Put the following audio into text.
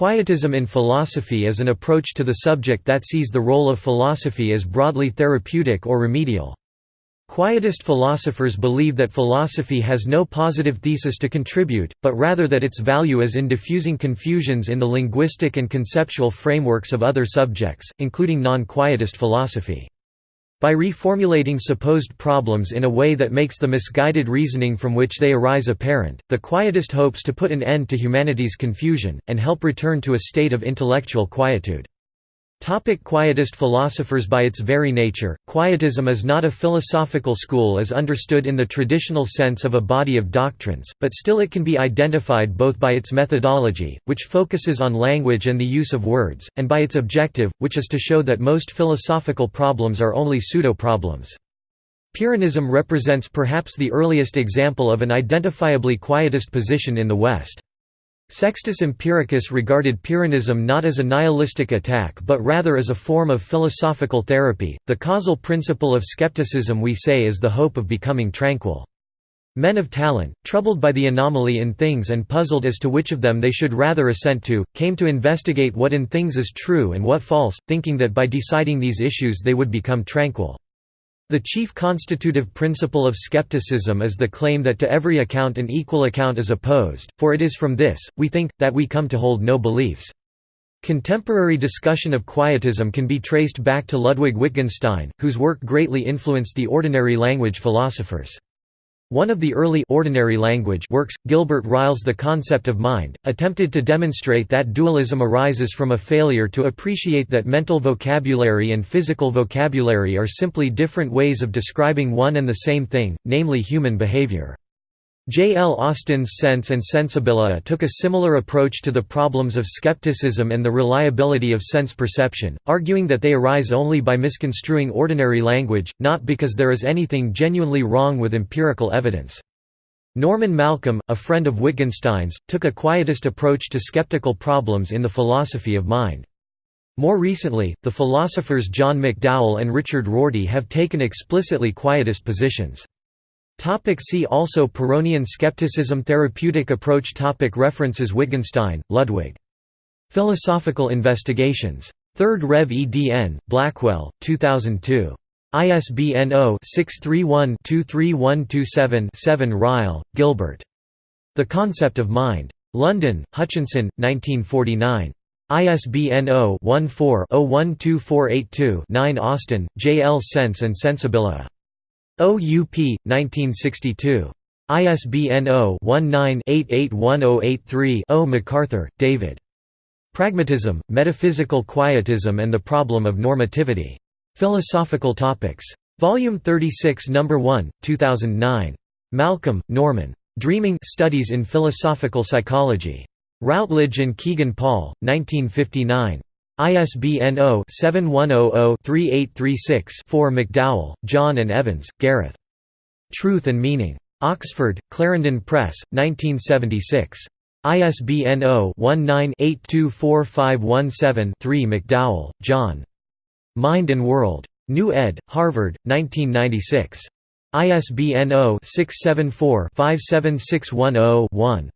Quietism in philosophy is an approach to the subject that sees the role of philosophy as broadly therapeutic or remedial. Quietist philosophers believe that philosophy has no positive thesis to contribute, but rather that its value is in diffusing confusions in the linguistic and conceptual frameworks of other subjects, including non-quietist philosophy. By reformulating supposed problems in a way that makes the misguided reasoning from which they arise apparent, the quietist hopes to put an end to humanity's confusion, and help return to a state of intellectual quietude. Topic quietist philosophers By its very nature, quietism is not a philosophical school as understood in the traditional sense of a body of doctrines, but still it can be identified both by its methodology, which focuses on language and the use of words, and by its objective, which is to show that most philosophical problems are only pseudo-problems. Pyrrhonism represents perhaps the earliest example of an identifiably quietist position in the West. Sextus Empiricus regarded Pyrrhonism not as a nihilistic attack but rather as a form of philosophical therapy. The causal principle of skepticism we say is the hope of becoming tranquil. Men of talent, troubled by the anomaly in things and puzzled as to which of them they should rather assent to, came to investigate what in things is true and what false, thinking that by deciding these issues they would become tranquil. The chief constitutive principle of skepticism is the claim that to every account an equal account is opposed, for it is from this, we think, that we come to hold no beliefs. Contemporary discussion of quietism can be traced back to Ludwig Wittgenstein, whose work greatly influenced the ordinary language philosophers. One of the early ordinary language works, Gilbert Ryle's The Concept of Mind, attempted to demonstrate that dualism arises from a failure to appreciate that mental vocabulary and physical vocabulary are simply different ways of describing one and the same thing, namely human behavior. J. L. Austin's Sense and Sensibilia took a similar approach to the problems of skepticism and the reliability of sense perception, arguing that they arise only by misconstruing ordinary language, not because there is anything genuinely wrong with empirical evidence. Norman Malcolm, a friend of Wittgenstein's, took a quietist approach to skeptical problems in the philosophy of mind. More recently, the philosophers John McDowell and Richard Rorty have taken explicitly quietist positions. Topic see also Pyrrhonian skepticism Therapeutic approach topic References Wittgenstein, Ludwig. Philosophical Investigations. 3rd Rev. edn. Blackwell, 2002. ISBN 0-631-23127-7 Ryle, Gilbert. The Concept of Mind. London, Hutchinson, 1949. ISBN 0-14-012482-9 Austin, J. L. Sense and Sensibilia. OUP, 1962. ISBN 0-19-881083-0 MacArthur, David. Pragmatism, Metaphysical Quietism and the Problem of Normativity. Philosophical Topics. Volume 36 No. 1, 2009. Malcolm, Norman. Dreaming Studies in Philosophical Psychology. Routledge and Kegan Paul, 1959. ISBN 0-7100-3836-4 McDowell, John and Evans, Gareth. Truth and Meaning. Oxford, Clarendon Press, 1976. ISBN 0-19-824517-3 McDowell, John. Mind and World. New ed., Harvard, 1996. ISBN 0-674-57610-1.